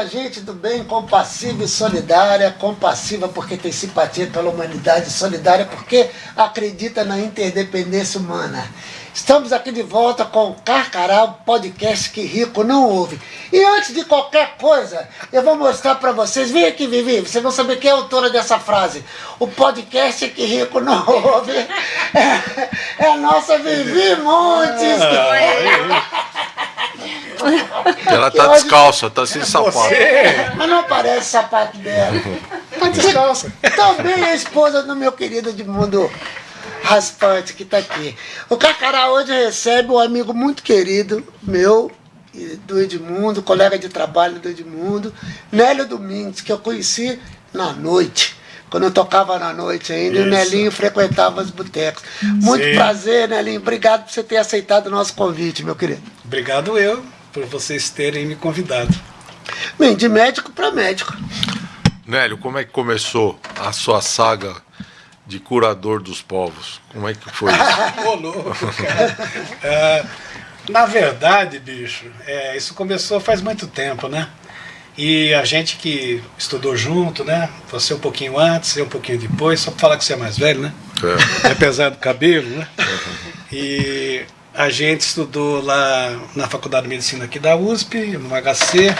minha gente do bem, compassiva e solidária, compassiva porque tem simpatia pela humanidade, solidária porque acredita na interdependência humana. Estamos aqui de volta com o Carcará, o podcast que rico não ouve. E antes de qualquer coisa, eu vou mostrar para vocês. Vem aqui, Vivi, vocês vão saber quem é a autora dessa frase. O podcast que rico não ouve é, é a nossa Vivi Montes. Ela tá descalça, tá sem sapato. Mas não parece sapato dela. Tá descalça. Também é esposa do meu querido Edmundo Raspante, que tá aqui. O Cacará hoje recebe um amigo muito querido meu, do Edmundo, colega de trabalho do Edmundo, Nélio Domingues, que eu conheci na noite. Quando eu tocava na noite ainda, e o Isso. Nelinho frequentava os botecos. Muito Sim. prazer, Nelinho. Obrigado por você ter aceitado o nosso convite, meu querido. Obrigado eu por vocês terem me convidado. Bem, de médico para médico. Nélio, como é que começou a sua saga de curador dos povos? Como é que foi isso? Ô, louco, cara. É, na verdade, bicho, é, isso começou faz muito tempo, né? E a gente que estudou junto, né? Você um pouquinho antes, eu um pouquinho depois, só pra falar que você é mais velho, né? É. Apesar do cabelo, né? E a gente estudou lá na Faculdade de Medicina aqui da USP, no HC,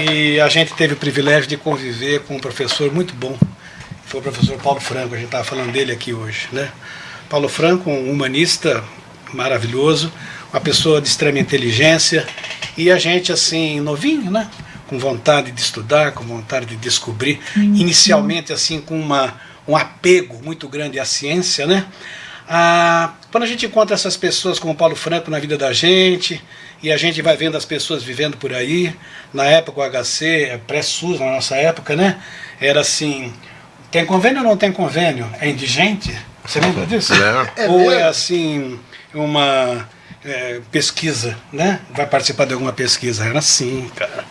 e a gente teve o privilégio de conviver com um professor muito bom, que foi o professor Paulo Franco, a gente estava falando dele aqui hoje, né? Paulo Franco, um humanista maravilhoso, uma pessoa de extrema inteligência, e a gente assim, novinho, né? Com vontade de estudar, com vontade de descobrir, inicialmente assim com uma, um apego muito grande à ciência, né? Ah, quando a gente encontra essas pessoas como Paulo Franco na vida da gente, e a gente vai vendo as pessoas vivendo por aí, na época o HC, é pré-SUS, na nossa época, né? Era assim, tem convênio ou não tem convênio? É indigente? Você lembra disso? É ou é assim, uma é, pesquisa, né? Vai participar de alguma pesquisa. Era assim, cara.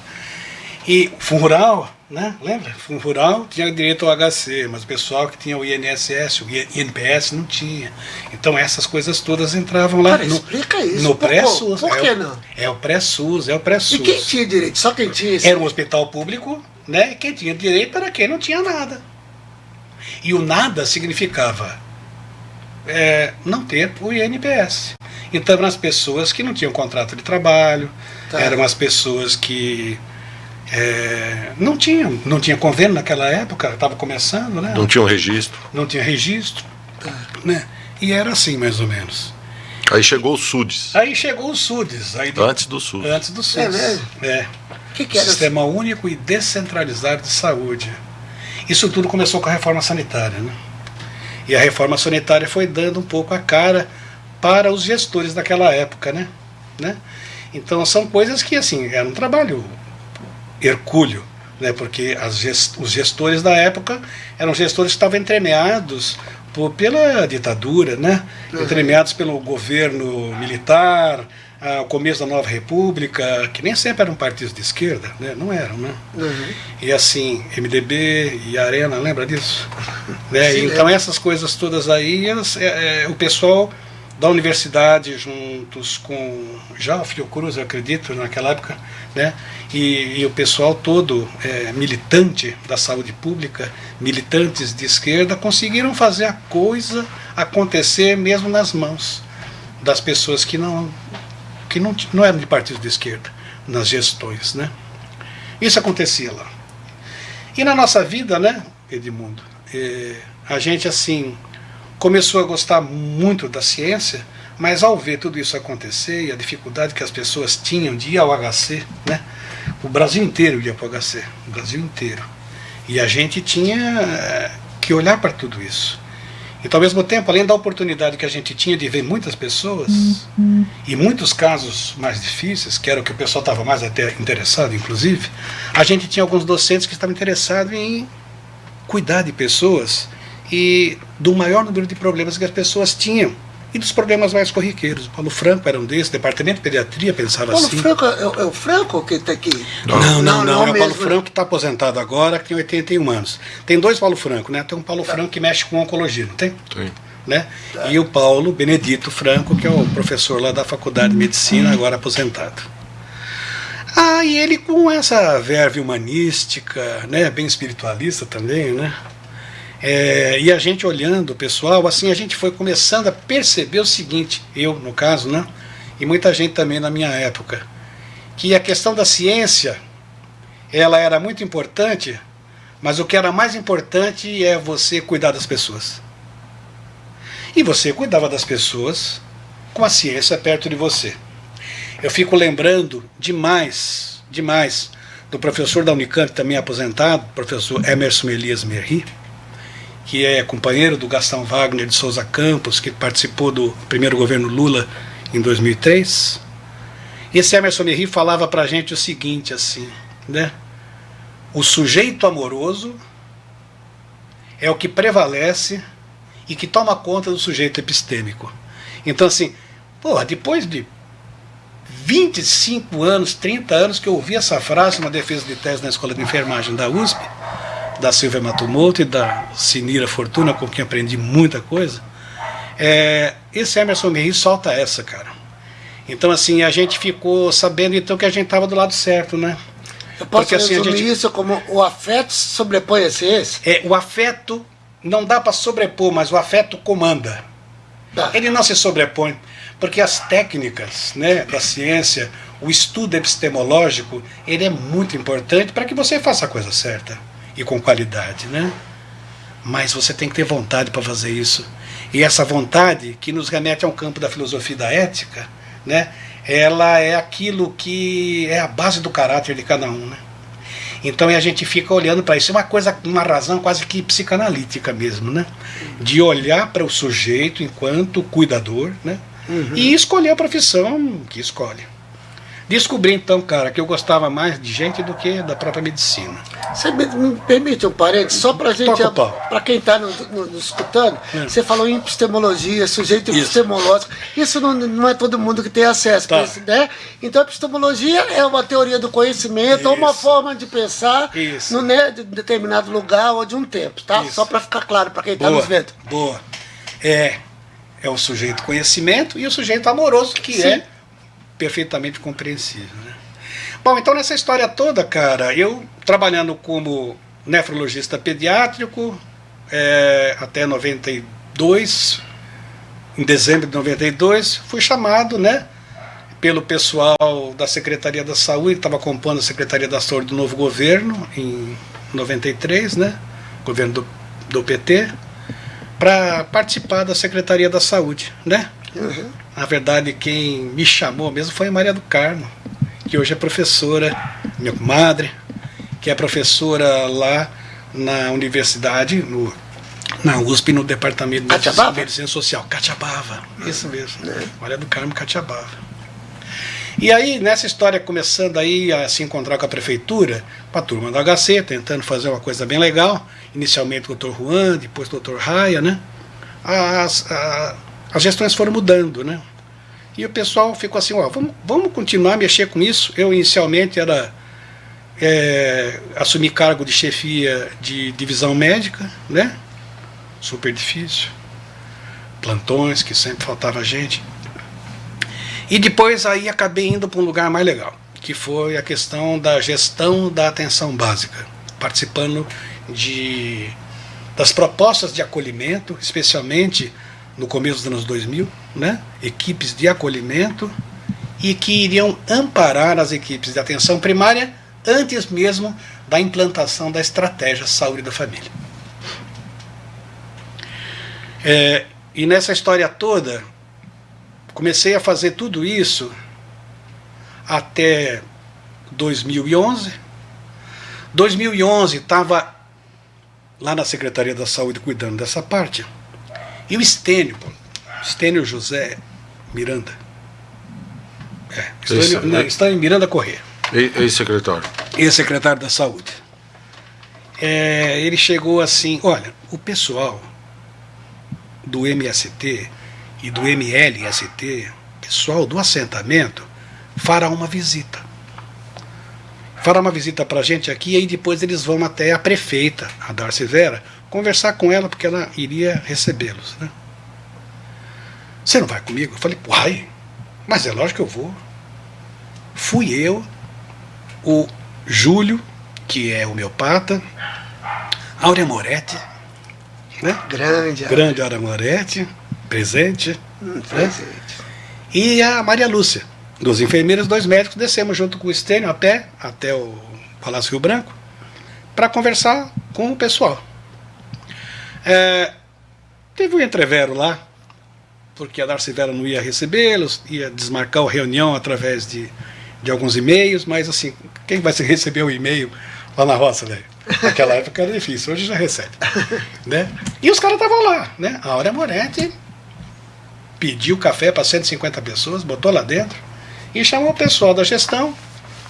E Fundo Rural, né? Lembra? Fundo Rural tinha direito ao HC, mas o pessoal que tinha o INSS, o INPS não tinha. Então essas coisas todas entravam lá Cara, no, explica isso. no Por- pré-SUS. Por é que não? É o pré-SUS, é o pré-SUS. E quem tinha direito? Só quem tinha esse. Era um hospital público, né? E quem tinha direito era quem não tinha nada. E o nada significava é, não ter o INPS. Então eram as pessoas que não tinham contrato de trabalho, Tá. eram as pessoas que é, não tinham, não tinha convênio naquela época, estava começando, né? Não tinha um registro. Não tinha registro, né? E era assim mais ou menos. Aí chegou o SUDES, Aí chegou o SUDES, aí antes do SUS. antes do SUS. É mesmo? É. O que, que era? Sistema Único e Descentralizado de Saúde. Isso tudo começou com a reforma sanitária. Né? E a reforma sanitária foi dando um pouco a cara para os gestores daquela época. Né? Né? Então são coisas que assim, era um trabalho hercúleo, né? porque gest- os gestores da época eram gestores que estavam entremeados por, pela ditadura, né? entremeados pelo governo militar, o começo da nova república, que nem sempre eram partidos de esquerda, né? não eram, né? Uhum. E assim, MDB e Arena, lembra disso? Né? Sim, Então lembro. essas coisas todas aí, elas, é, é, o pessoal da universidade juntos com já o Fiocruz, acredito, naquela época, né? E, e o pessoal todo é, militante da saúde pública, militantes de esquerda, conseguiram fazer a coisa acontecer mesmo nas mãos das pessoas que não que não, não eram de partidos de esquerda nas gestões, né? Isso acontecia lá. E na nossa vida, né, Edmundo, eh, a gente assim começou a gostar muito da ciência, mas ao ver tudo isso acontecer e a dificuldade que as pessoas tinham de ir ao HC, né, o Brasil inteiro ia para o HC, o Brasil inteiro. E a gente tinha eh, que olhar para tudo isso. Então, ao mesmo tempo, além da oportunidade que a gente tinha de ver muitas pessoas, e muitos casos mais difíceis, que era o que o pessoal estava mais até interessado, inclusive, a gente tinha alguns docentes que estavam interessados em cuidar de pessoas e do maior número de problemas que as pessoas tinham. E dos problemas mais corriqueiros. O Paulo Franco era um desses, o departamento de pediatria pensava Paulo assim. Franco, é, o- é o Franco que está aqui? Não, não, não, não é o Paulo mesmo. Franco que está aposentado agora, que tem 81 anos. Tem dois Paulo Franco, né? Tem um Paulo Franco que mexe com oncologia, não tem? Tem. Né? E o Paulo Benedito Franco, que é o professor lá da Faculdade de Medicina, agora aposentado. Ah, e ele com essa verve humanística, né, bem espiritualista também, né? É, e a gente olhando o pessoal, assim, a gente foi começando a perceber o seguinte, eu no caso, né? E muita gente também na minha época, que a questão da ciência, ela era muito importante, mas o que era mais importante é você cuidar das pessoas. E você cuidava das pessoas com a ciência perto de você. Eu fico lembrando demais, demais, do professor da Unicamp, também aposentado, professor Emerson Elias Merri, que é companheiro do Gastão Wagner de Souza Campos, que participou do primeiro governo Lula em 2003. E esse Emerson Merri falava para a gente o seguinte, assim, né? O sujeito amoroso é o que prevalece e que toma conta do sujeito epistêmico. Então, assim, porra, depois de 25 anos, 30 anos que eu ouvi essa frase numa defesa de tese na Escola de Enfermagem da USP, da Silvia Matumoto e da Sinira Fortuna, com quem aprendi muita coisa, é, esse Emerson Merri solta essa, cara. Então, assim, a gente ficou sabendo então que a gente estava do lado certo, né? Eu posso Porque, assim, a gente- isso como o afeto sobrepõe esse esse? É, o afeto não dá para sobrepor, mas o afeto comanda. Tá. Ele não se sobrepõe, porque as técnicas né, da ciência, o estudo epistemológico, ele é muito importante para que você faça a coisa certa e com qualidade, né? Mas você tem que ter vontade para fazer isso. E essa vontade, que nos remete a um campo da filosofia e da ética, né? Ela é aquilo que é a base do caráter de cada um, né? Então a gente fica olhando para isso, é uma coisa, uma razão quase que psicanalítica mesmo, né? De olhar para o sujeito enquanto cuidador, né? E escolher a profissão que escolhe. Descobri então, cara, que eu gostava mais de gente do que da própria medicina. Você me, me permite um parênteses? Só para gente, para quem está nos no, nos escutando, É. você falou em epistemologia, sujeito Isso. epistemológico. Isso não, não é todo mundo que tem acesso, Tá. pra isso, né? Então, epistemologia é uma teoria do conhecimento, ou uma Isso. forma de pensar Isso. no, né, de determinado lugar ou de um tempo, tá? Isso. Só para ficar claro para quem está nos vendo. boa. É, é o sujeito conhecimento e o sujeito amoroso, que Sim. é perfeitamente compreensível. Né? Bom, então nessa história toda, cara, eu trabalhando como nefrologista pediátrico é, até 92, em dezembro de 92, fui chamado, né? Pelo pessoal da Secretaria da Saúde, que estava compondo a Secretaria da Saúde do novo governo, em 93, né? Governo do, do PT, para participar da Secretaria da Saúde, né? Uhum. Na verdade, quem me chamou mesmo foi a Maria do Carmo, que hoje é professora, minha comadre, que é professora lá na universidade, no, na USP, no Departamento de? Medicina Social. Catiabava, isso mesmo. Maria do Carmo Catiabava. E aí, nessa história, começando aí a se encontrar com a prefeitura, com a turma do HC, tentando fazer uma coisa bem legal, inicialmente o doutor Juan, depois o doutor Raia, né? As, a- as gestões foram mudando, né? E o pessoal ficou assim, ó, vamos, vamos continuar a mexer com isso. Eu inicialmente era é, assumi cargo de chefia de divisão médica, né? Super difícil. Plantões que sempre faltava gente. E depois aí acabei indo para um lugar mais legal, que foi a questão da gestão da atenção básica, participando de das propostas de acolhimento, especialmente no começo dos anos 2000, né? equipes de acolhimento e que iriam amparar as equipes de atenção primária antes mesmo da implantação da estratégia saúde da família. É, e nessa história toda, comecei a fazer tudo isso até 2011. 2011 estava lá na Secretaria da Saúde cuidando dessa parte. E o Estênio, pô, Estênio José Miranda. É, Esse, Estênio, não, né? Estênio Miranda Corrêa Ei, ei, secretário. ex-secretário da Saúde. É, ele chegou assim: olha, o pessoal do MST e do MLST, pessoal do assentamento, fará uma visita. Fará uma visita para a gente aqui e aí depois eles vão até a prefeita, a Darcy Vera, conversar com ela porque ela iria recebê-los. Né? Você não vai comigo? Eu falei, uai, mas é lógico que eu vou. Fui eu, o Júlio, que é homeopata, Áurea Moretti, né? Grande. Grande Áurea Moretti, presente. Hum, né? presente. E a Maria Lúcia, dos enfermeiros, dois médicos, descemos junto com o Estênio a pé até o Palácio Rio Branco para conversar com o pessoal. É, teve um entrevero lá, porque a Darcy Vera não ia recebê-los, ia desmarcar a reunião através de, de alguns e-mails, mas assim, quem vai receber o e-mail lá na roça, velho? Naquela época era difícil, hoje já recebe. né? E os caras estavam lá, né? A Áurea Moretti pediu café para 150 pessoas, botou lá dentro e chamou o pessoal da gestão,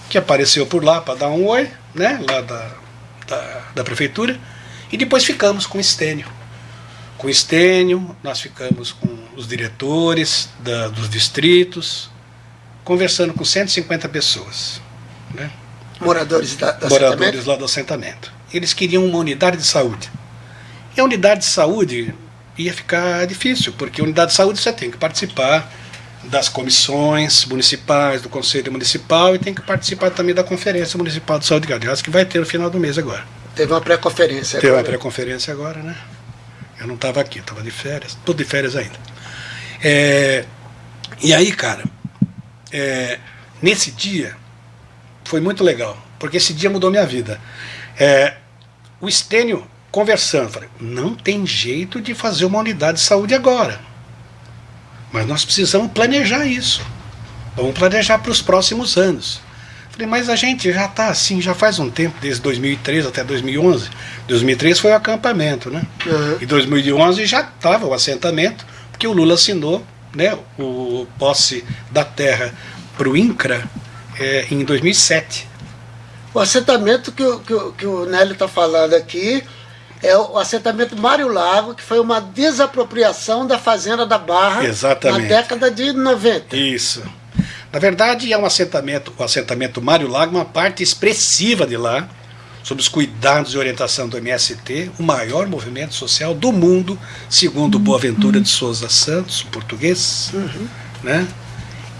que apareceu por lá para dar um oi, né? Lá da, da, da prefeitura, e depois ficamos com o Estênio. Com o Estênio, nós ficamos com os diretores da, dos distritos, conversando com 150 pessoas. Né? Moradores da, do moradores assentamento? lá do assentamento. Eles queriam uma unidade de saúde. E a unidade de saúde ia ficar difícil, porque a unidade de saúde você tem que participar das comissões municipais, do Conselho Municipal e tem que participar também da Conferência Municipal de Saúde, aliás, que vai ter no final do mês agora. Teve uma pré-conferência. Teve uma pré-conferência agora, né? Eu não estava aqui, estava de férias, tudo de férias ainda. É, e aí, cara, é, nesse dia foi muito legal, porque esse dia mudou minha vida. É, o Estênio conversando, falei, não tem jeito de fazer uma unidade de saúde agora. Mas nós precisamos planejar isso. Vamos planejar para os próximos anos. Falei, mas a gente já está assim, já faz um tempo, desde 2013 até 2011. 2013 foi o acampamento, né? Uhum. E 2011 já estava o assentamento, porque o Lula assinou né, o posse da terra para o INCRA é, em 2007. O assentamento que, o- que, o- que o Nélio está falando aqui é o assentamento Mário Lago, que foi uma desapropriação da Fazenda da Barra Exatamente. na década de 90. Isso. Na verdade, é um assentamento, o assentamento Mário Lago, uma parte expressiva de lá, sob os cuidados e orientação do MST, o maior movimento social do mundo, segundo Boaventura de Souza Santos, português. Né?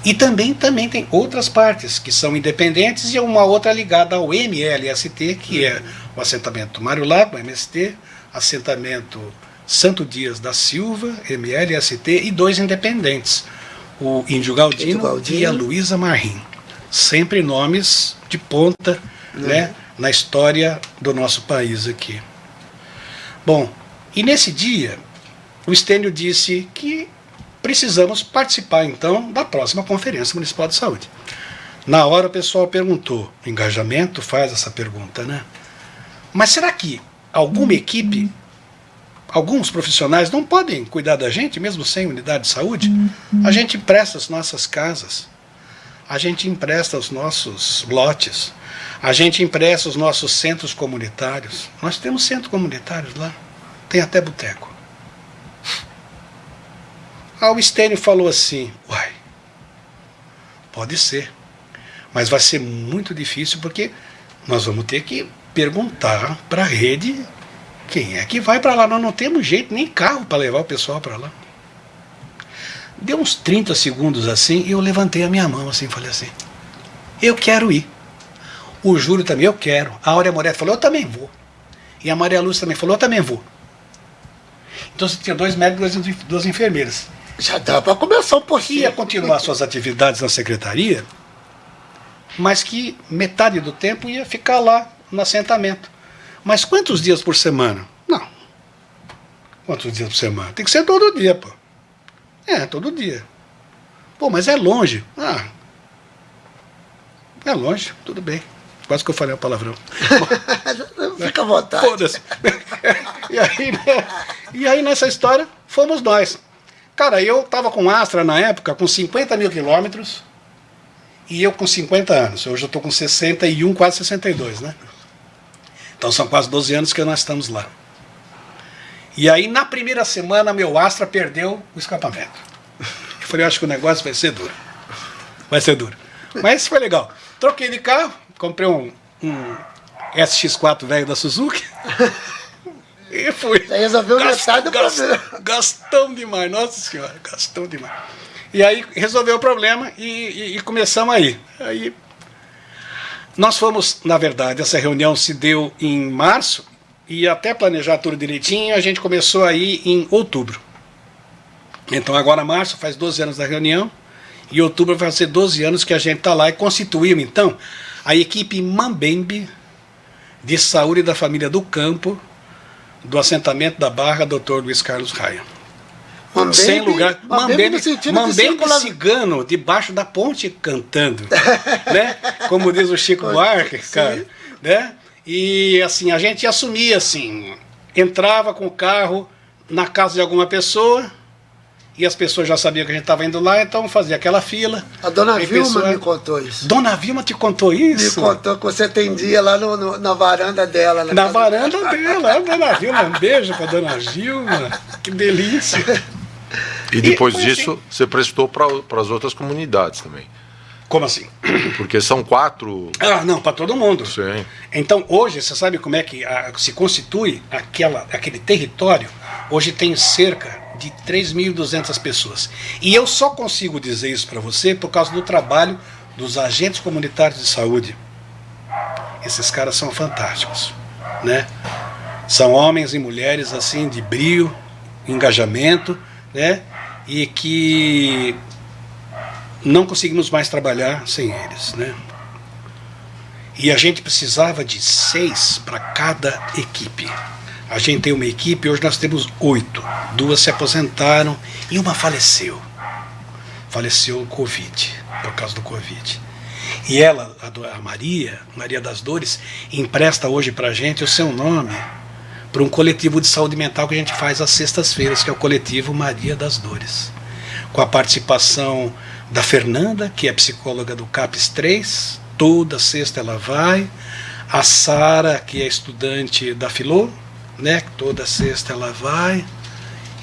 E também, também tem outras partes que são independentes e uma outra ligada ao MLST, que é o assentamento Mário Lago, MST, assentamento Santo Dias da Silva, MLST, e dois independentes, o Índio Galdino, Índio Galdino. e a Luísa Marrim. Sempre nomes de ponta né, na história do nosso país aqui. Bom, e nesse dia, o Estênio disse que precisamos participar então da próxima Conferência Municipal de Saúde. Na hora o pessoal perguntou, o engajamento faz essa pergunta, né? Mas será que alguma equipe, alguns profissionais não podem cuidar da gente, mesmo sem unidade de saúde? A gente empresta as nossas casas, a gente empresta os nossos lotes, a gente empresta os nossos centros comunitários. Nós temos centros comunitários lá, tem até boteco. Aí o Estênio falou assim: Uai, pode ser, mas vai ser muito difícil porque nós vamos ter que perguntar para a rede quem é que vai para lá. Nós não temos jeito, nem carro para levar o pessoal para lá. Deu uns 30 segundos assim e eu levantei a minha mão assim falei assim: Eu quero ir. O Júlio também, eu quero. A Áurea Moretti falou: Eu também vou. E a Maria Lúcia também falou: Eu também vou. Então você tinha dois médicos e duas- enfermeiras Já dá para começar um pouquinho. ia continuar suas atividades na secretaria, mas que metade do tempo ia ficar lá no assentamento. Mas quantos dias por semana? Não. Quantos dias por semana? Tem que ser todo dia, pô. É, todo dia. Pô, mas é longe. Ah. É longe, tudo bem. Quase que eu falei a palavrão. Fica à vontade. Foda-se. e, aí, né, e aí nessa história fomos nós. Cara, eu tava com Astra na época com 50 mil quilômetros e eu com 50 anos. Hoje eu tô com 61, quase 62, né? Então são quase 12 anos que nós estamos lá. E aí na primeira semana meu Astra perdeu o escapamento. Eu falei, eu acho que o negócio vai ser duro. Vai ser duro. Mas foi legal. Troquei de carro, comprei um, um SX4 velho da Suzuki. E fui. Já resolveu metade do problema. Gastão demais, nossa senhora, gastão demais. E aí resolveu o problema e, e- e começamos aí. Aí Nós fomos, na verdade, essa reunião se deu em março e até planejar tudo direitinho, a gente começou aí em outubro. Então agora março faz 12 anos da reunião e outubro vai ser 12 anos que a gente está lá e constituímos então a equipe Mambembe de saúde da família do campo do assentamento da Barra Dr. Luiz Carlos Raia. Mambembe, Sem lugar. Mambembe, Mambembe de cigano debaixo da ponte cantando, né? Como diz o Chico Buarque, cara, né? E assim, a gente assumia assim, entrava com o carro na casa de alguma pessoa, e as pessoas já sabiam que a gente estava indo lá, então fazia aquela fila. A dona Vilma pessoa... me contou isso. Dona Vilma te contou isso? Me contou que você atendia lá no, no, na varanda dela. Na, na varanda dela, a dona Vilma. Um beijo para dona Vilma. Que delícia. E depois e, disso, assim, você prestou para as outras comunidades também. Como assim? Porque são quatro. Ah, não, para todo mundo. Sim. Então, hoje, você sabe como é que a, se constitui aquela, aquele território? Hoje tem cerca de 3.200 pessoas. E eu só consigo dizer isso para você por causa do trabalho dos agentes comunitários de saúde. Esses caras são fantásticos, né? São homens e mulheres assim de brio, engajamento, né? E que não conseguimos mais trabalhar sem eles, né? E a gente precisava de seis para cada equipe. A gente tem uma equipe, hoje nós temos oito. Duas se aposentaram e uma faleceu. Faleceu Covid, por causa do Covid. E ela, a Maria, Maria das Dores, empresta hoje para a gente o seu nome para um coletivo de saúde mental que a gente faz às sextas-feiras, que é o coletivo Maria das Dores. Com a participação da Fernanda, que é psicóloga do CAPES 3, toda sexta ela vai. A Sara, que é estudante da Filô, né? Toda sexta ela vai.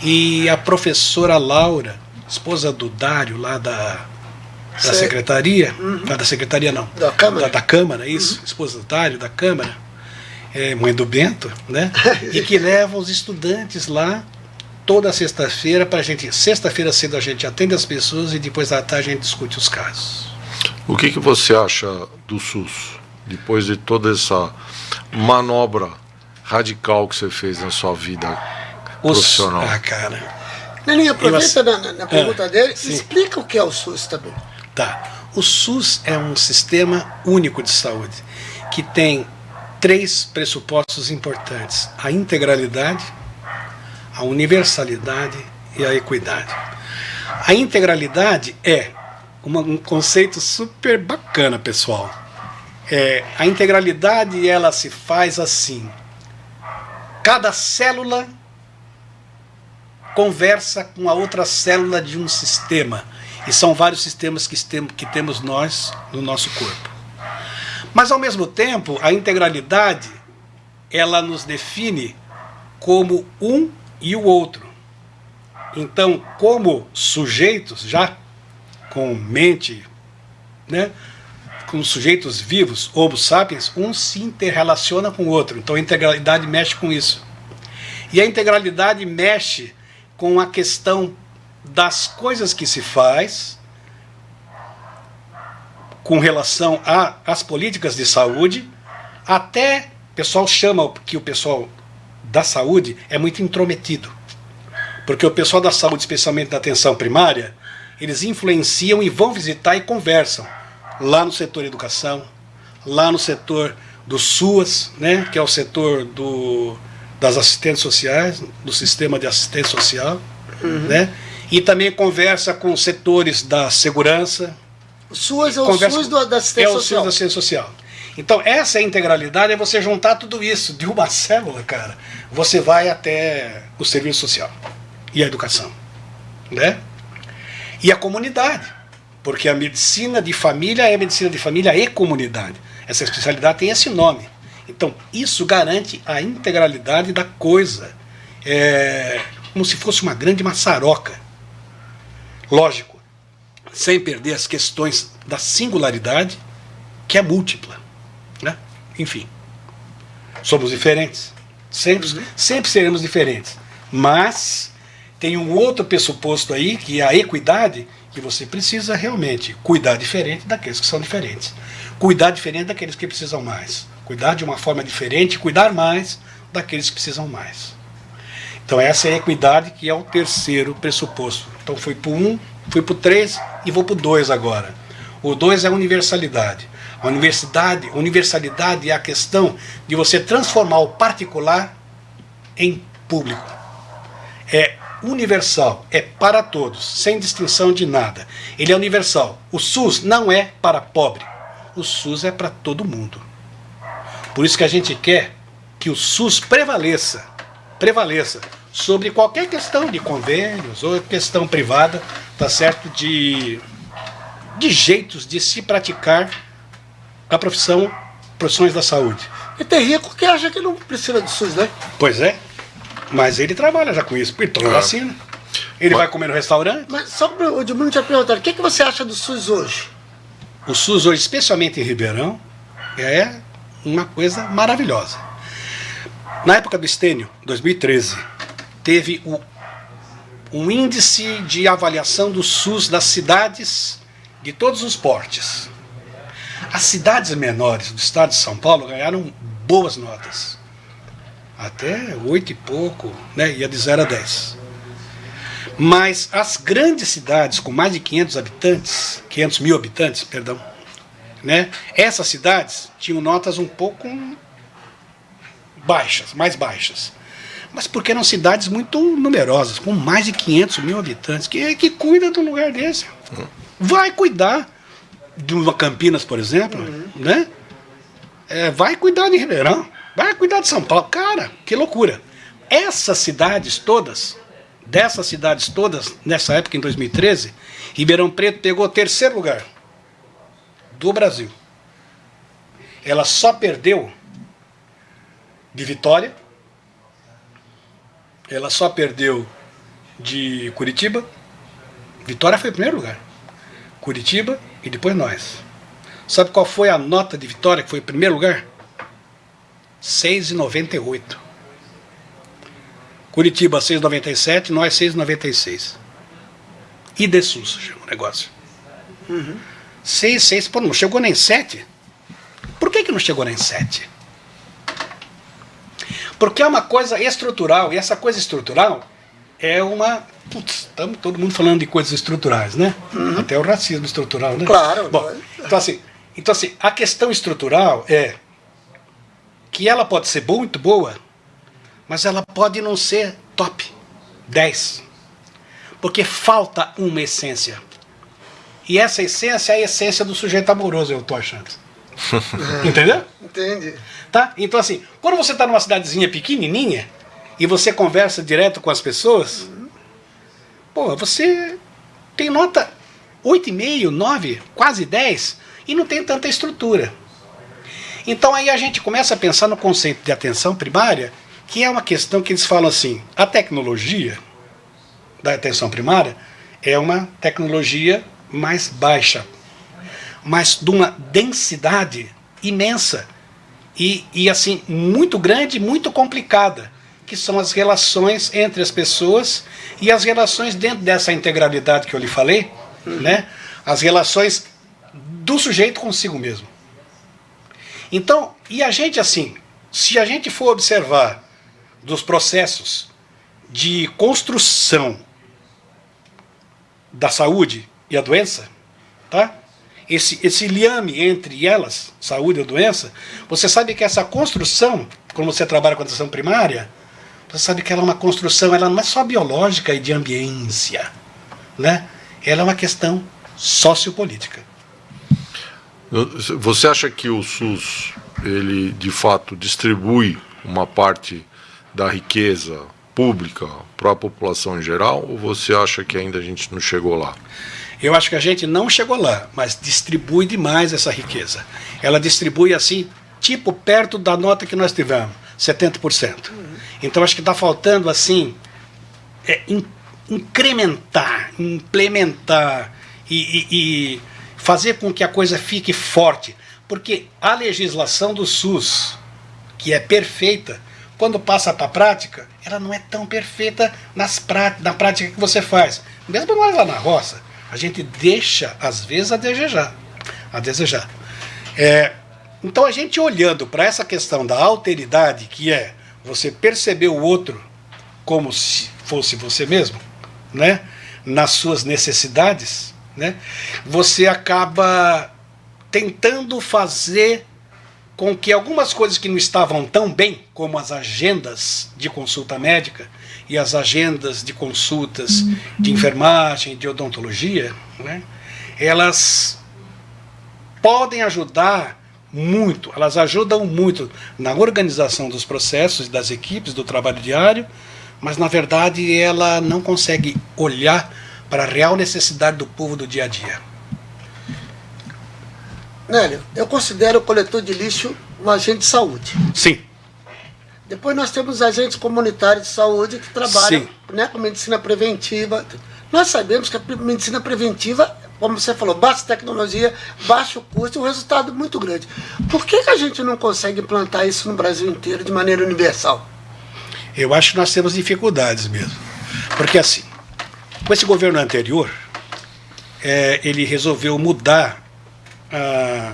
E a professora Laura, esposa do Dário, lá da, da secretaria, uhum. da secretaria não, da Câmara, da, da Câmara isso, uhum. esposa do Dário, da Câmara, é, mãe do Bento, né? e que leva os estudantes lá toda sexta-feira para a gente, sexta-feira cedo a gente atende as pessoas e depois da tarde a gente discute os casos. O que, que você acha do SUS, depois de toda essa manobra radical que você fez na sua vida Os, profissional? Ah, cara. Neninho, aproveita na, na, pergunta ah, dele, sim. explica o que é o SUS também. Tá. O SUS é um sistema único de saúde que tem três pressupostos importantes: a integralidade, a universalidade e a equidade. A integralidade é uma, um conceito super bacana, pessoal. É, a integralidade ela se faz assim: Cada célula conversa com a outra célula de um sistema. E são vários sistemas que, que temos nós no nosso corpo. Mas ao mesmo tempo, a integralidade ela nos define como um e o outro. Então, como sujeitos já com mente, né, com sujeitos vivos, homo sapiens, um se interrelaciona com o outro. Então a integralidade mexe com isso. E a integralidade mexe com a questão das coisas que se faz com relação às políticas de saúde, até o pessoal chama que o pessoal da saúde é muito intrometido. Porque o pessoal da saúde, especialmente da atenção primária, eles influenciam e vão visitar e conversam lá no setor educação, lá no setor do SUAS, né, que é o setor do, das assistentes sociais, do sistema de assistência social, uhum. né, e também conversa com setores da segurança. O SUAS é o SUS do, da assistência social. É o SUS da assistência social. Então, essa é integralidade, é você juntar tudo isso de uma célula, cara. Você vai até o serviço social e a educação, né? E a comunidade. Porque a medicina de família é medicina de família e comunidade. Essa especialidade tem esse nome. Então, isso garante a integralidade da coisa. É como se fosse uma grande maçaroca. Lógico, sem perder as questões da singularidade, que é múltipla. Né? Enfim, somos diferentes. Sempre, uhum. sempre seremos diferentes. Mas tem um outro pressuposto aí, que é a equidade, que você precisa realmente cuidar diferente daqueles que são diferentes. Cuidar diferente daqueles que precisam mais. Cuidar de uma forma diferente, cuidar mais daqueles que precisam mais. Então essa é a equidade que é o terceiro pressuposto. Então para o 1, fui para o 3 e vou para o 2 agora. O 2 é a universalidade. A universidade, universalidade é a questão de você transformar o particular em público. É universal, é para todos, sem distinção de nada. Ele é universal. O SUS não é para pobre. O SUS é para todo mundo. Por isso que a gente quer que o SUS prevaleça, prevaleça sobre qualquer questão de convênios ou questão privada, tá certo? De, de jeitos de se praticar a profissão, profissões da saúde. E tem rico que acha que não precisa do SUS, né? Pois é. Mas ele trabalha já com isso, ele toma é. vacina. Ele mas, vai comer no restaurante. Mas só para o Edmundo te perguntar, o que, que você acha do SUS hoje? O SUS hoje, especialmente em Ribeirão, é uma coisa maravilhosa. Na época do Estênio, 2013, teve o, um índice de avaliação do SUS das cidades de todos os portes. As cidades menores do estado de São Paulo ganharam boas notas. Até oito e pouco, né? ia de 0 a 10. Mas as grandes cidades com mais de 500 habitantes, 500 mil habitantes, perdão, né? essas cidades tinham notas um pouco baixas, mais baixas. Mas porque eram cidades muito numerosas, com mais de 500 mil habitantes. Quem é que cuida de um lugar desse? Vai cuidar de uma Campinas, por exemplo, uhum. né? É, vai cuidar de Ribeirão, vai cuidar de São Paulo. Cara, que loucura. Essas cidades todas, dessas cidades todas, nessa época, em 2013, Ribeirão Preto pegou o terceiro lugar do Brasil. Ela só perdeu de Vitória, ela só perdeu de Curitiba. Vitória foi o primeiro lugar. Curitiba e depois nós. Sabe qual foi a nota de vitória que foi em primeiro lugar? 6,98. Curitiba 6,97, nós 6,96. E de SUS, chama o negócio. Uhum. 6, 6, pô, não chegou nem 7. Por que, que não chegou nem 7? Porque é uma coisa estrutural, e essa coisa estrutural é uma Putz, estamos todo mundo falando de coisas estruturais, né? Uhum. Até o racismo estrutural, né? Claro. Bom, então assim, então assim, a questão estrutural é que ela pode ser muito boa, mas ela pode não ser top 10. Porque falta uma essência. E essa essência é a essência do sujeito amoroso, eu tô achando. Entendeu? Entendi. Tá? Então assim, quando você está numa cidadezinha pequenininha e você conversa direto com as pessoas, uhum Pô, você tem nota 8,5, 9, quase 10 e não tem tanta estrutura. Então aí a gente começa a pensar no conceito de atenção primária, que é uma questão que eles falam assim, a tecnologia da atenção primária é uma tecnologia mais baixa, mas de uma densidade imensa e, e assim muito grande, muito complicada que são as relações entre as pessoas e as relações dentro dessa integralidade que eu lhe falei, uhum. né? as relações do sujeito consigo mesmo. Então, e a gente assim, se a gente for observar dos processos de construção da saúde e a doença, tá? Esse, esse liame entre elas, saúde e doença, você sabe que essa construção, quando você trabalha com atenção primária, você sabe que ela é uma construção, ela não é só biológica e de ambiência, né? Ela é uma questão sociopolítica. Você acha que o SUS, ele de fato distribui uma parte da riqueza pública para a população em geral, ou você acha que ainda a gente não chegou lá? Eu acho que a gente não chegou lá, mas distribui demais essa riqueza. Ela distribui assim, tipo perto da nota que nós tivemos, 70%. Uhum. Então acho que está faltando assim é, in, incrementar, implementar e, e, e fazer com que a coisa fique forte. Porque a legislação do SUS, que é perfeita, quando passa para a prática, ela não é tão perfeita nas prá na prática que você faz. Mesmo nós lá na roça, A gente deixa, às vezes, a desejar. A desejar. É, então, a gente olhando para essa questão da alteridade, que é você perceber o outro como se fosse você mesmo, né? nas suas necessidades, né? você acaba tentando fazer com que algumas coisas que não estavam tão bem, como as agendas de consulta médica e as agendas de consultas de enfermagem, de odontologia, né, elas podem ajudar muito, elas ajudam muito na organização dos processos, das equipes, do trabalho diário, mas na verdade ela não consegue olhar para a real necessidade do povo do dia a dia. Nélio, eu considero o coletor de lixo um agente de saúde. Sim. Depois nós temos agentes comunitários de saúde que trabalham né, com medicina preventiva. Nós sabemos que a medicina preventiva, como você falou, baixa tecnologia, baixo custo e um resultado muito grande. Por que, que a gente não consegue implantar isso no Brasil inteiro de maneira universal? Eu acho que nós temos dificuldades mesmo. Porque assim, com esse governo anterior, é, ele resolveu mudar a,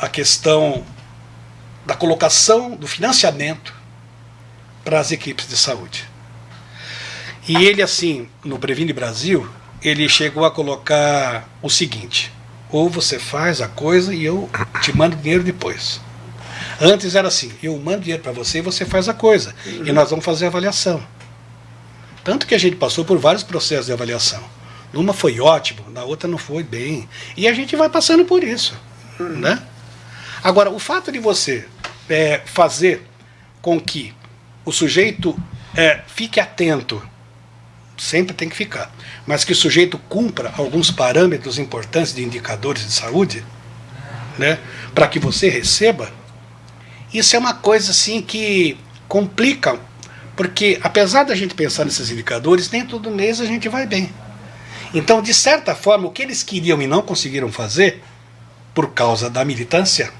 a questão da colocação do financiamento para as equipes de saúde. E ele, assim, no Previne Brasil, ele chegou a colocar o seguinte: ou você faz a coisa e eu te mando dinheiro depois. Antes era assim: eu mando dinheiro para você e você faz a coisa. E nós vamos fazer a avaliação. Tanto que a gente passou por vários processos de avaliação. Numa foi ótimo, na outra não foi bem. E a gente vai passando por isso. Né? Agora, o fato de você é, fazer com que o sujeito é, fique atento, sempre tem que ficar, mas que o sujeito cumpra alguns parâmetros importantes de indicadores de saúde, né, para que você receba, isso é uma coisa assim que complica, porque apesar da gente pensar nesses indicadores, nem todo mês a gente vai bem. Então, de certa forma, o que eles queriam e não conseguiram fazer, por causa da militância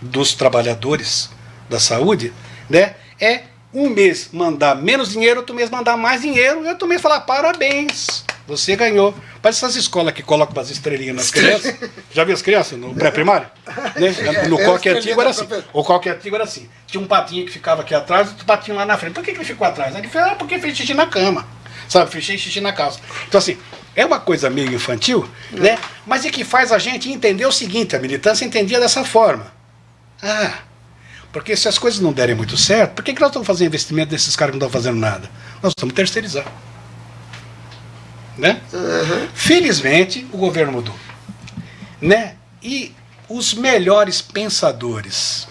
dos trabalhadores da saúde, né, é um mês mandar menos dinheiro, outro mês mandar mais dinheiro, e outro mês falar parabéns, você ganhou. Parece essas escolas que colocam umas estrelinhas nas crianças. Já viu as crianças no pré-primário? Né? No coque antigo era assim. O coque antigo era assim. Tinha um patinho que ficava aqui atrás, outro patinho lá na frente. Por que, que ele ficou atrás? Ele falou, ah, porque fez xixi na cama. Sabe, fez xixi na calça. Então assim, é uma coisa meio infantil, né? Mas é que faz a gente entender o seguinte, a militância entendia dessa forma. Ah, porque se as coisas não derem muito certo, por que, que nós estamos fazendo investimento desses caras que não estão fazendo nada? Nós estamos terceirizando. Né? Uhum. Felizmente, o governo mudou. Né? E os melhores pensadores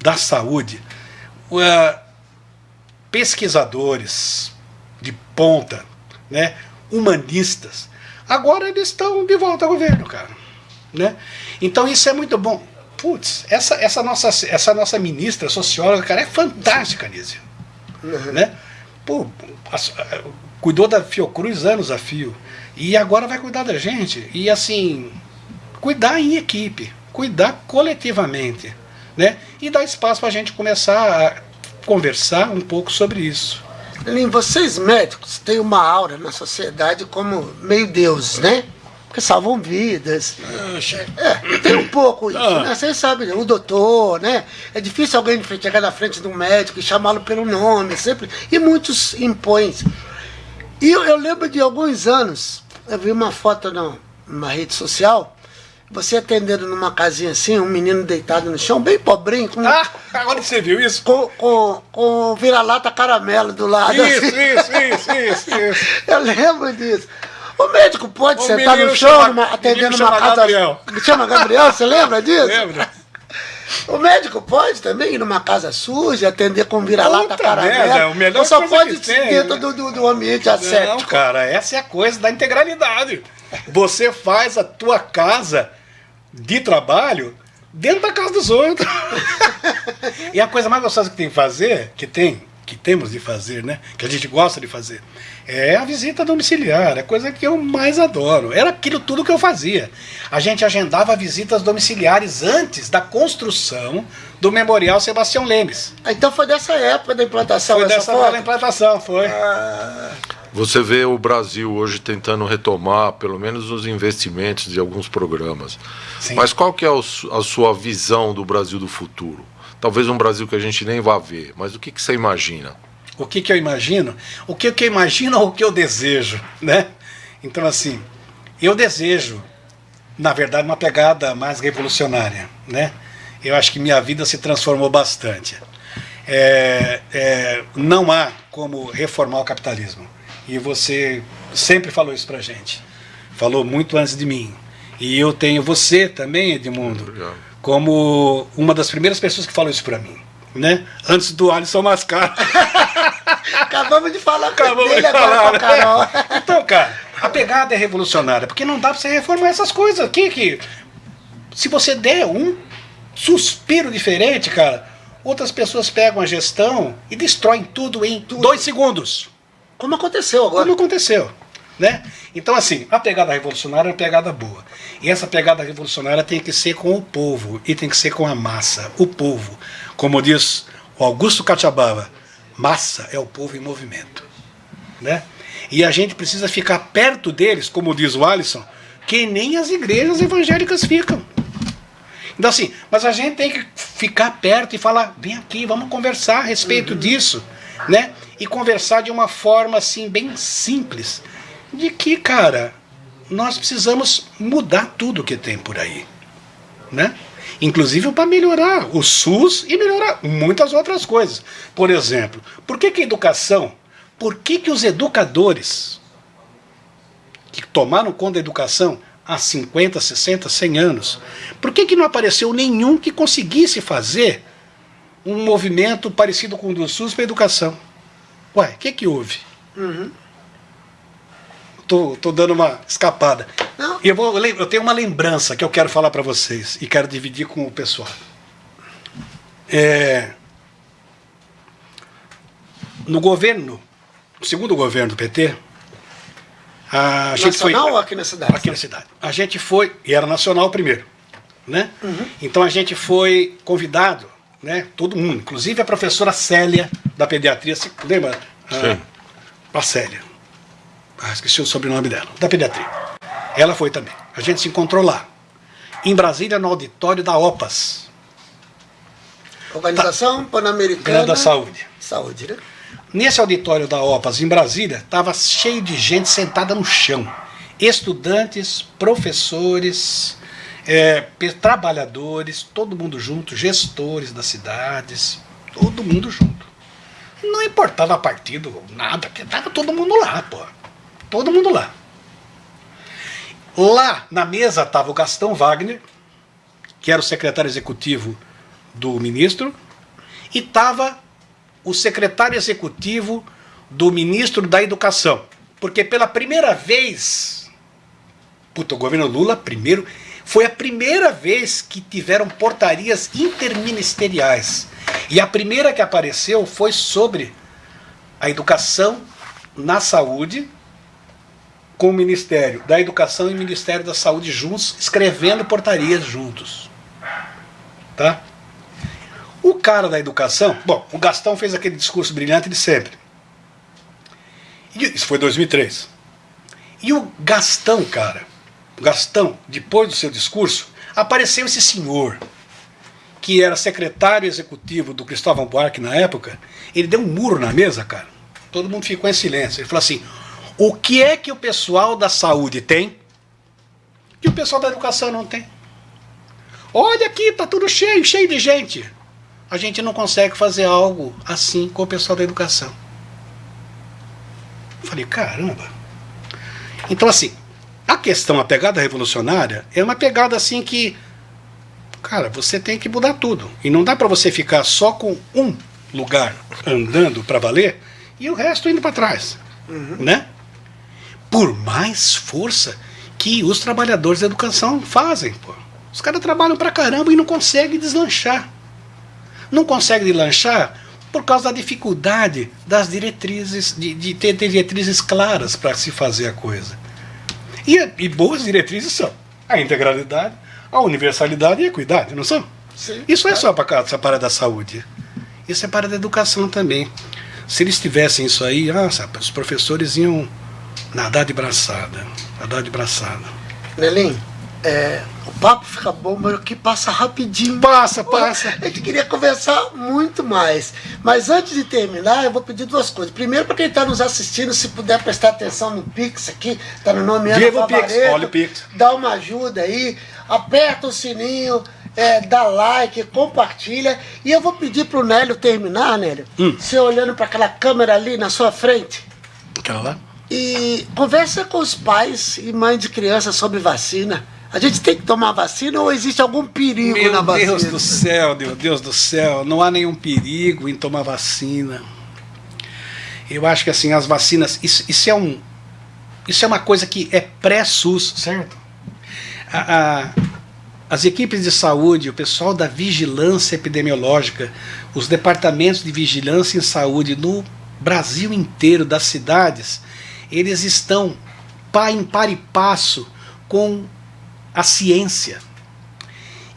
da saúde, uh, pesquisadores de ponta, né? humanistas, agora eles estão de volta ao governo, cara. Né? Então isso é muito bom. Putz, essa, essa, nossa, essa nossa ministra, socióloga, cara, é fantástica, Nízio. Uhum. Né? Pô, a, a, cuidou da Fiocruz anos a fio. E agora vai cuidar da gente. E assim, cuidar em equipe, cuidar coletivamente. Né? E dar espaço para a gente começar a conversar um pouco sobre isso. Elim, vocês médicos têm uma aura na sociedade como meio deuses, né? Porque salvam vidas. É, tem um pouco isso, ah. né? Vocês sabem, o doutor, né? É difícil alguém chegar na frente de um médico e chamá-lo pelo nome, sempre. E muitos impõem. E eu, eu, lembro de alguns anos, eu vi uma foto numa rede social, você atendendo numa casinha assim, um menino deitado no chão, bem pobrinho. Com, ah, agora você viu isso? Com, com, com vira-lata caramelo do lado. Isso, assim. isso, isso, isso, isso. Eu lembro disso. O médico pode o sentar no chão, chama, numa, atendendo numa casa. Gabriel. Chama Gabriel, você lembra disso? Lembro. O médico pode também ir numa casa suja, atender com vira-lata caramelo. o melhor só pode tem, dentro né? do, do, do, ambiente asséptico. Não, cara, essa é a coisa da integralidade. Você faz a tua casa de trabalho dentro da casa dos outros. e a coisa mais gostosa que tem que fazer, que tem, que temos de fazer, né? Que a gente gosta de fazer, é a visita domiciliar, é a coisa que eu mais adoro. Era aquilo tudo que eu fazia. A gente agendava visitas domiciliares antes da construção do Memorial Sebastião Lemes. Então foi dessa época da implantação Foi dessa época da implantação, foi. Ah. Você vê o Brasil hoje tentando retomar, pelo menos, os investimentos de alguns programas. Sim. Mas qual que é a sua visão do Brasil do futuro? Talvez um Brasil que a gente nem vá ver, mas o que, que você imagina? O que, que eu imagino? O que, que eu imagino ou o que eu desejo, né? Então, assim, eu desejo, na verdade, uma pegada mais revolucionária, né? Eu acho que minha vida se transformou bastante. É, é, não há como reformar o capitalismo e você sempre falou isso pra gente. Falou muito antes de mim. E eu tenho você também, Edmundo, Obrigado. Como uma das primeiras pessoas que falou isso pra mim. Né? Antes do Alisson Mascar. Acabamos de falar Acabamos dele de falar, Carol. Então, cara, a pegada é revolucionária, porque não dá pra você reformar essas coisas aqui que se você der um suspiro diferente, cara, outras pessoas pegam a gestão e destroem tudo em tudo. dois segundos. Como aconteceu agora. Como aconteceu. Né? Então, assim, a pegada revolucionária é uma pegada boa. E essa pegada revolucionária tem que ser com o povo e tem que ser com a massa, o povo. Como diz o Augusto Cachabava, massa é o povo em movimento. Né? E a gente precisa ficar perto deles, como diz o Alisson, que nem as igrejas evangélicas ficam. Então, assim, mas a gente tem que ficar perto e falar: vem aqui, vamos conversar a respeito uhum. disso né? E conversar de uma forma assim bem simples, de que, cara, nós precisamos mudar tudo que tem por aí, né? Inclusive para melhorar o SUS e melhorar muitas outras coisas. Por exemplo, por que, que a educação, por que, que os educadores que tomaram conta da educação há 50, 60, 100 anos, por que, que não apareceu nenhum que conseguisse fazer um movimento parecido com o do SUS para a educação. Ué, o que, que houve? Uhum. Tô, tô dando uma escapada. Não. E eu, vou, eu tenho uma lembrança que eu quero falar para vocês e quero dividir com o pessoal. É, no governo, no segundo governo do PT, a gente nacional foi, ou aqui na cidade? Aqui na cidade. A gente foi, e era nacional primeiro, né? Uhum. Então a gente foi convidado né? Todo mundo, inclusive a professora Célia da pediatria, se lembra? Sim. Ah, a Célia. Ah, esqueci o sobrenome dela, da pediatria. Ela foi também. A gente se encontrou lá. Em Brasília, no auditório da OPAS. Organização tá. Pan-Americana da Saúde. Saúde, né? Nesse auditório da OPAS, em Brasília, estava cheio de gente sentada no chão. Estudantes, professores, é, trabalhadores, todo mundo junto, gestores das cidades, todo mundo junto. Não importava partido, nada, porque estava todo mundo lá, pô. Todo mundo lá. Lá na mesa estava o Gastão Wagner, que era o secretário executivo do ministro, e estava o secretário executivo do ministro da Educação. Porque pela primeira vez, puta, o governo Lula, primeiro, foi a primeira vez que tiveram portarias interministeriais. E a primeira que apareceu foi sobre a educação na saúde, com o Ministério da Educação e o Ministério da Saúde juntos, escrevendo portarias juntos. Tá? O cara da educação, bom, o Gastão fez aquele discurso brilhante de sempre. Isso foi 2003. E o Gastão, cara, Gastão, depois do seu discurso, apareceu esse senhor, que era secretário executivo do Cristóvão Buarque na época, ele deu um muro na mesa, cara. Todo mundo ficou em silêncio. Ele falou assim: o que é que o pessoal da saúde tem que o pessoal da educação não tem? Olha aqui, tá tudo cheio, cheio de gente. A gente não consegue fazer algo assim com o pessoal da educação. Eu falei, caramba. Então, assim, a questão, a pegada revolucionária, é uma pegada assim que, cara, você tem que mudar tudo. E não dá para você ficar só com um lugar andando para valer e o resto indo para trás, uhum. né? Por mais força que os trabalhadores da educação fazem, pô. Os caras trabalham pra caramba e não conseguem deslanchar. Não conseguem deslanchar por causa da dificuldade das diretrizes, de, de ter diretrizes claras para se fazer a coisa. E, e boas diretrizes são a integralidade, a universalidade e a equidade, não são? Sim, Isso é só para essa para da saúde. Isso é para da educação também. Se eles tivessem isso aí, ah, sabe, os professores iam nadar de braçada. Nadar de braçada. Nelim, é, o papo fica bom, mas aqui passa rapidinho. Passa, passa. A gente queria conversar muito mais. Mas antes de terminar, eu vou pedir duas coisas. Primeiro, para quem está nos assistindo, se puder prestar atenção no Pix aqui, está no nome Ana Viva Pix, olha o Pix. Dá uma ajuda aí, aperta o sininho, é, dá like, compartilha. E eu vou pedir pro Nélio terminar, Nélio. Hum. Você olhando para aquela câmera ali na sua frente. Aquela lá? E conversa com os pais e mães de crianças sobre vacina. A gente tem que tomar vacina ou existe algum perigo meu na vacina? Meu Deus do céu, meu Deus do céu, não há nenhum perigo em tomar vacina. Eu acho que assim, as vacinas, isso, isso é um. Isso é uma coisa que é pré-SUS, certo? A, a, as equipes de saúde, o pessoal da vigilância epidemiológica, os departamentos de vigilância em saúde no Brasil inteiro, das cidades, eles estão em par e passo com a ciência.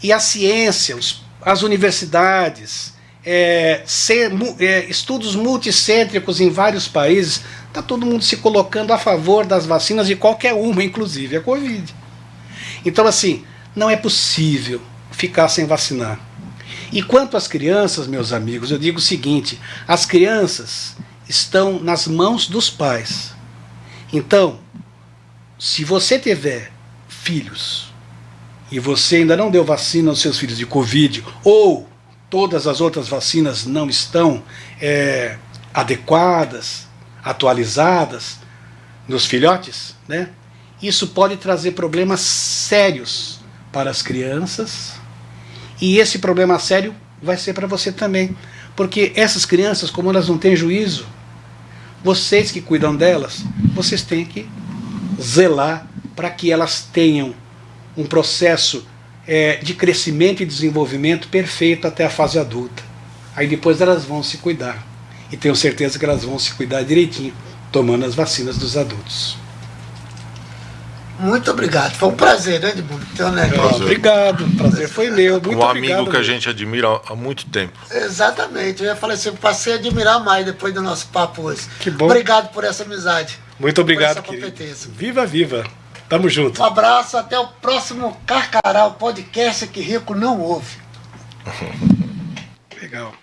E a ciência, as universidades, é, ser, é, estudos multicêntricos em vários países, está todo mundo se colocando a favor das vacinas de qualquer uma, inclusive a Covid. Então, assim, não é possível ficar sem vacinar. E quanto às crianças, meus amigos, eu digo o seguinte: as crianças estão nas mãos dos pais. Então, se você tiver filhos e você ainda não deu vacina aos seus filhos de Covid, ou todas as outras vacinas não estão é, adequadas, atualizadas nos filhotes, né? isso pode trazer problemas sérios para as crianças e esse problema sério vai ser para você também. Porque essas crianças, como elas não têm juízo, vocês que cuidam delas, vocês têm que zelar para que elas tenham um processo é, de crescimento e desenvolvimento perfeito até a fase adulta. Aí depois elas vão se cuidar. E tenho certeza que elas vão se cuidar direitinho, tomando as vacinas dos adultos. Muito obrigado. Foi um prazer, né, Edmundo? Então, né? Obrigado, o prazer foi meu. Muito um amigo obrigado, que a gente admira há muito tempo. Exatamente. Eu ia falar assim, eu passei a admirar mais depois do nosso papo hoje. Que bom. Obrigado por essa amizade. Muito obrigado, querido. Viva, viva. Tamo junto. Um abraço, até o próximo Carcará, o podcast que rico não ouve. Legal.